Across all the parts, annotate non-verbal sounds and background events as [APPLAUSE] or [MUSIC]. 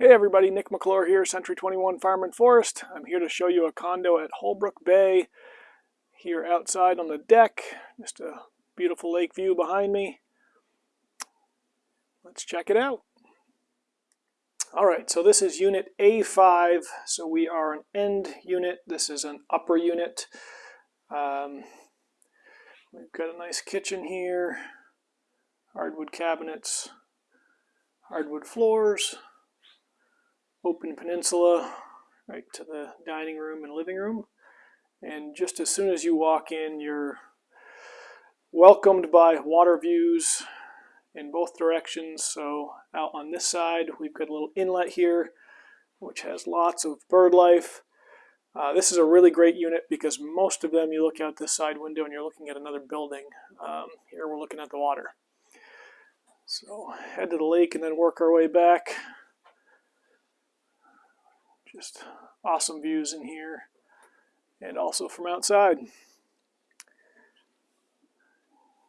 Hey everybody, Nick McClure here, Century 21 Farm and Forest. I'm here to show you a condo at Holbrook Bay here outside on the deck. Just a beautiful lake view behind me. Let's check it out. All right, so this is unit A5. So we are an end unit. This is an upper unit. Um, we've got a nice kitchen here, hardwood cabinets, hardwood floors, open peninsula right to the dining room and living room. And just as soon as you walk in, you're welcomed by water views in both directions. So out on this side, we've got a little inlet here, which has lots of bird life. Uh, this is a really great unit because most of them you look out this side window and you're looking at another building. Um, here we're looking at the water. So head to the lake and then work our way back. Just awesome views in here and also from outside.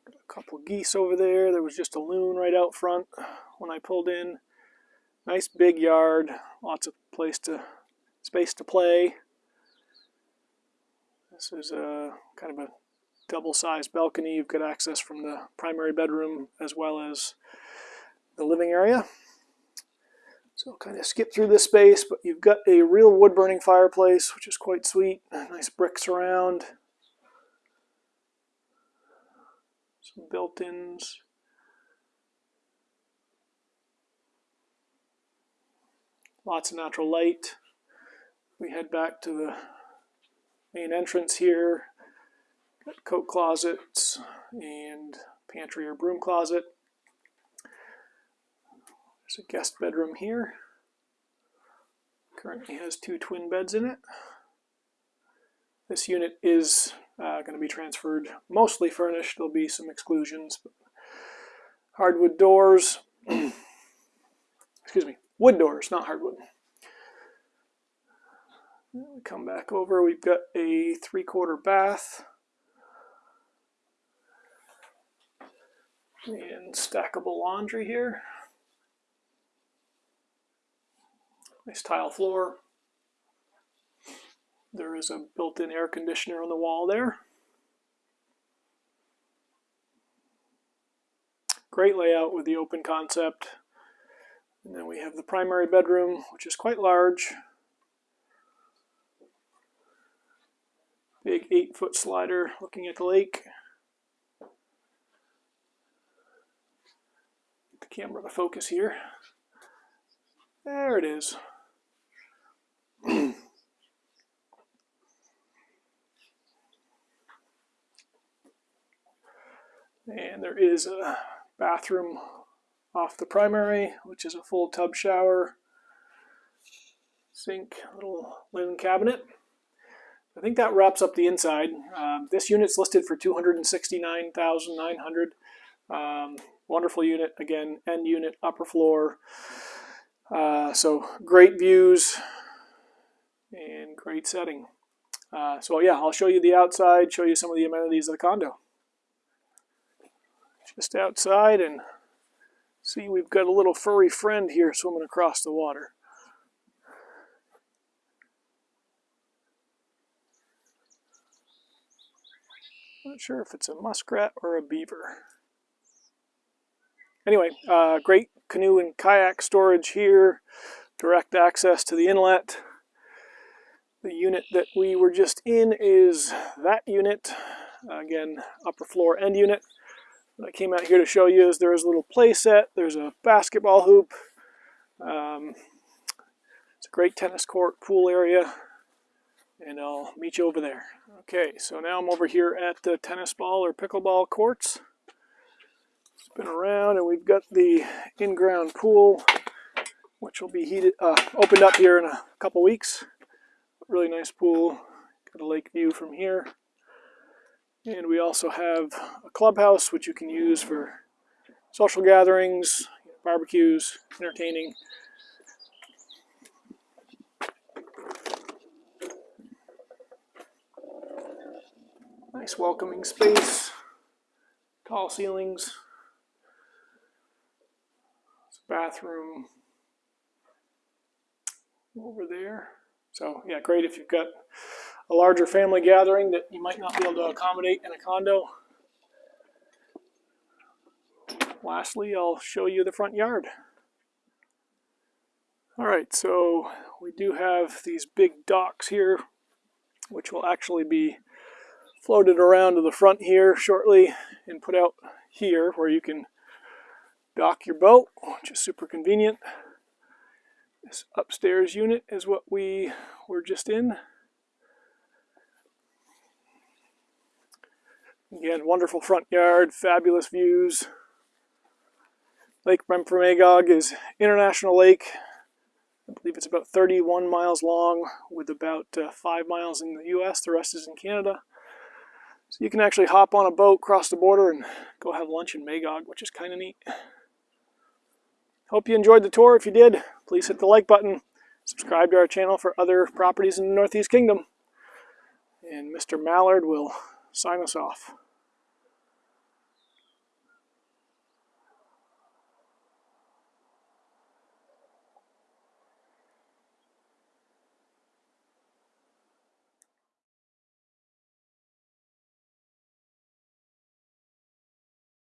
Got A couple geese over there. There was just a loon right out front when I pulled in. Nice big yard, lots of place to space to play. This is a kind of a double-sized balcony. You've got access from the primary bedroom as well as the living area. So kind of skip through this space, but you've got a real wood-burning fireplace, which is quite sweet. Nice bricks around. Some built-ins. Lots of natural light. We head back to the main entrance here. Got coat closets and pantry or broom closet. There's a guest bedroom here. Currently has two twin beds in it. This unit is uh, going to be transferred mostly furnished. There'll be some exclusions. Hardwood doors. [CLEARS THROAT] Excuse me. Wood doors, not hardwood. Come back over. We've got a three-quarter bath. And stackable laundry here. Nice tile floor. There is a built-in air conditioner on the wall there. Great layout with the open concept. And then we have the primary bedroom, which is quite large. Big eight foot slider looking at the lake. Get the camera to focus here. There it is. [CLEARS THROAT] And there is a bathroom off the primary, which is a full tub shower, sink, little linen cabinet. I think that wraps up the inside. Um, this unit's listed for 269900 um, Wonderful unit, again, end unit, upper floor. Uh, so great views and great setting. Uh, so yeah, I'll show you the outside, show you some of the amenities of the condo just outside and see we've got a little furry friend here swimming across the water. Not sure if it's a muskrat or a beaver. Anyway, uh, great canoe and kayak storage here, direct access to the inlet. The unit that we were just in is that unit, again, upper floor end unit. What I came out here to show you is there's a little play set. There's a basketball hoop. Um, it's a great tennis court, pool area, and I'll meet you over there. Okay, so now I'm over here at the tennis ball or pickleball courts. Spin around, and we've got the in-ground pool, which will be heated, uh, opened up here in a couple weeks. Really nice pool. Got a lake view from here. And we also have a clubhouse, which you can use for social gatherings, barbecues, entertaining. Nice welcoming space, tall ceilings, bathroom, over there. So yeah, great if you've got a larger family gathering that you might not be able to accommodate in a condo. Lastly, I'll show you the front yard. All right, so we do have these big docks here, which will actually be floated around to the front here shortly and put out here where you can dock your boat, which is super convenient. This upstairs unit is what we were just in. Again, wonderful front yard, fabulous views. Lake Memphremagog is international lake. I believe it's about 31 miles long with about uh, 5 miles in the US, the rest is in Canada. So you can actually hop on a boat, cross the border, and go have lunch in Magog, which is kind of neat. Hope you enjoyed the tour. If you did, please hit the like button. Subscribe to our channel for other properties in the Northeast Kingdom. And Mr. Mallard will sign us off.